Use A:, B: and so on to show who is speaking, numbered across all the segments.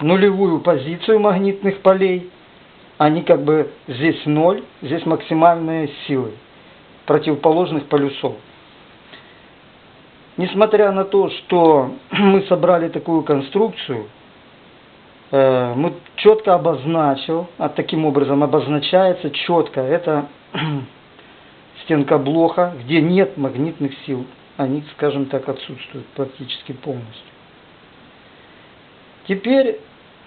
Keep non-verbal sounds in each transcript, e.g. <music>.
A: нулевую позицию магнитных полей. Они как бы здесь ноль, здесь максимальные силы противоположных полюсов. Несмотря на то, что <clears throat> мы собрали такую конструкцию, э, мы четко обозначил, а таким образом обозначается четко, это <clears throat> стенка блоха, где нет магнитных сил. Они, скажем так, отсутствуют практически полностью. Теперь,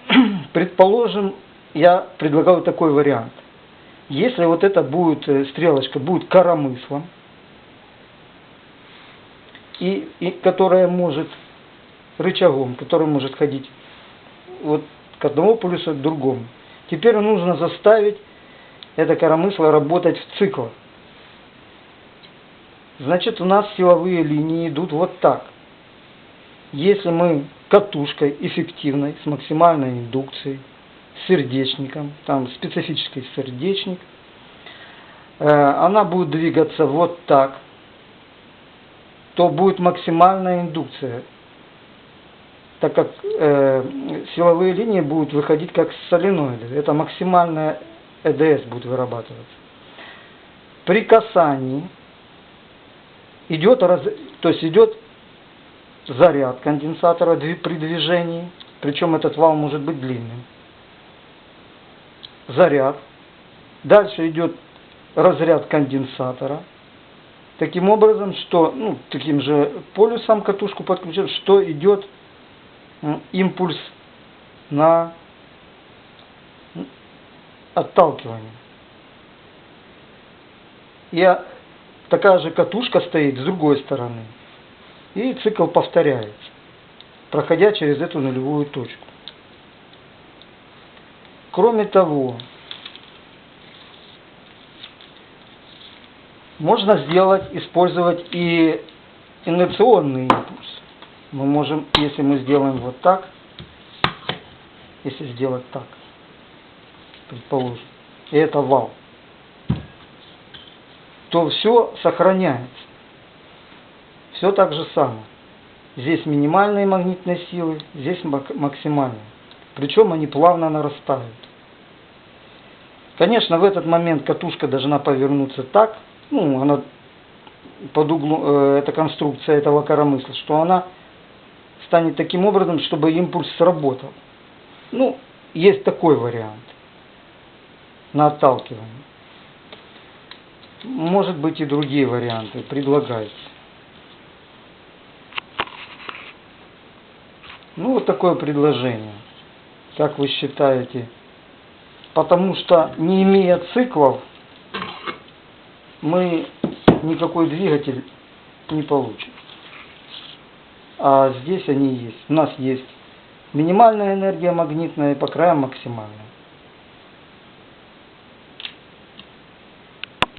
A: <clears throat> предположим, я предлагаю такой вариант. Если вот это будет, э, стрелочка будет коромыслом, и, и которая может рычагом, который может ходить вот к одному полюсу, к другому. Теперь нужно заставить это коромысло работать в циклах. Значит, у нас силовые линии идут вот так. Если мы катушкой эффективной, с максимальной индукцией, сердечником, там специфический сердечник, э, она будет двигаться вот так, то будет максимальная индукция, так как э, силовые линии будут выходить как соленоиды. Это максимальная ЭДС будет вырабатываться. При касании идет, то есть идет заряд конденсатора при движении, причем этот вал может быть длинным. Заряд. Дальше идет разряд конденсатора. Таким образом, что ну, таким же полюсом катушку подключен, что идет импульс на отталкивание. И такая же катушка стоит с другой стороны. И цикл повторяется, проходя через эту нулевую точку. Кроме того, можно сделать, использовать и инерционный импульс. Мы можем, если мы сделаем вот так, если сделать так, предположим, и это вал, то все сохраняется. Все так же самое. Здесь минимальные магнитные силы, здесь максимальные. Причем они плавно нарастают. Конечно, в этот момент катушка должна повернуться так, ну, она под углом, э, эта конструкция этого коромысла, что она станет таким образом, чтобы импульс сработал. Ну, есть такой вариант на отталкивание. Может быть и другие варианты, предлагайте. Ну, вот такое предложение. Как вы считаете? Потому что, не имея циклов, мы никакой двигатель не получим. А здесь они есть. У нас есть минимальная энергия магнитная и по краям максимальная.